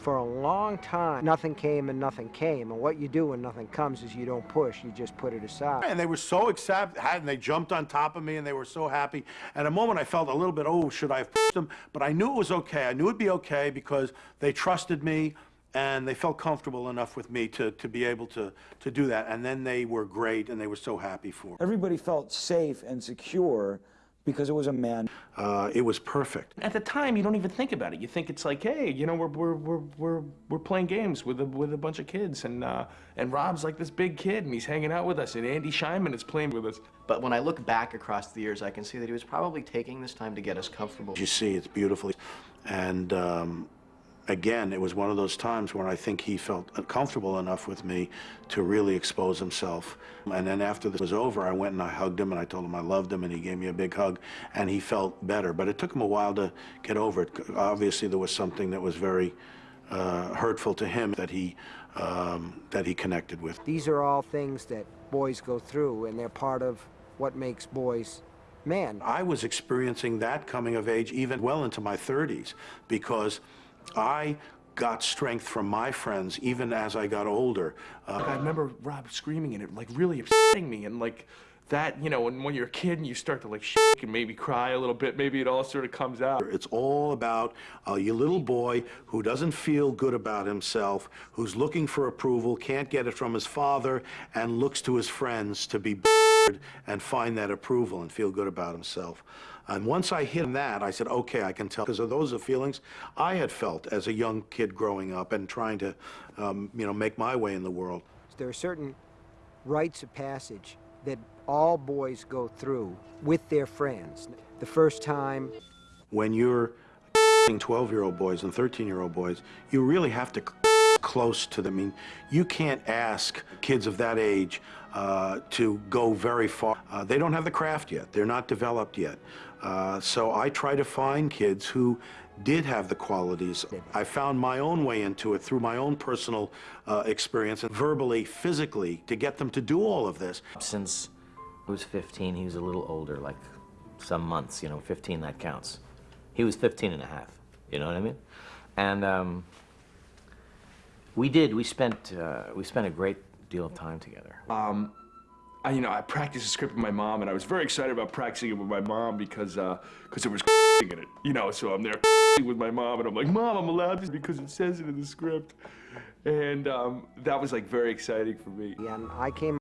For a long time, nothing came and nothing came. And what you do when nothing comes is you don't push, you just put it aside. And they were so excited, and they jumped on top of me, and they were so happy. At a moment, I felt a little bit, oh, should I have pushed them? But I knew it was okay. I knew it'd be okay because they trusted me, and they felt comfortable enough with me to, to be able to, to do that. And then they were great, and they were so happy for me. Everybody felt safe and secure because it was a man. Uh, it was perfect. At the time, you don't even think about it. You think it's like, hey, you know, we're we're we're we're, we're playing games with a with a bunch of kids, and uh, and Rob's like this big kid, and he's hanging out with us, and Andy Scheinman is playing with us. But when I look back across the years, I can see that he was probably taking this time to get us comfortable. You see, it's beautiful. And um, again, it was one of those times when I think he felt comfortable enough with me to really expose himself. And then after this was over, I went and I hugged him and I told him I loved him and he gave me a big hug and he felt better. But it took him a while to get over it. Obviously, there was something that was very uh, hurtful to him that he um, that he connected with. These are all things that boys go through, and they're part of what makes boys men. I was experiencing that coming of age even well into my 30s because I got strength from my friends even as I got older. Uh, I remember Rob screaming and it like really upsetting me, and like that, you know, when, when you're a kid and you start to like shake and maybe cry a little bit, maybe it all sort of comes out. It's all about uh, your little boy who doesn't feel good about himself, who's looking for approval, can't get it from his father, and looks to his friends to be and find that approval and feel good about himself. And once I hit that, I said, okay, I can tell, because those are feelings I had felt as a young kid growing up and trying to, um, you know, make my way in the world. There are certain rites of passage that all boys go through with their friends. The first time, When you're 12-year-old boys and 13-year-old boys, you really have to close to them. I mean, you can't ask kids of that age uh, to go very far. Uh, they don't have the craft yet. They're not developed yet. Uh, so I try to find kids who did have the qualities. I found my own way into it through my own personal uh, experience and verbally, physically, to get them to do all of this. Since he was 15, he was a little older, like some months, you know, 15, that counts. He was 15 and a half, you know what I mean? And um, we did, we spent, uh, we spent a great deal of time together. Um, I, you know, I practiced the script with my mom, and I was very excited about practicing it with my mom because, uh, because there was in it, you know. So I'm there with my mom, and I'm like, Mom, I'm allowed to because it says it in the script, and um, that was like very exciting for me. Yeah, and I came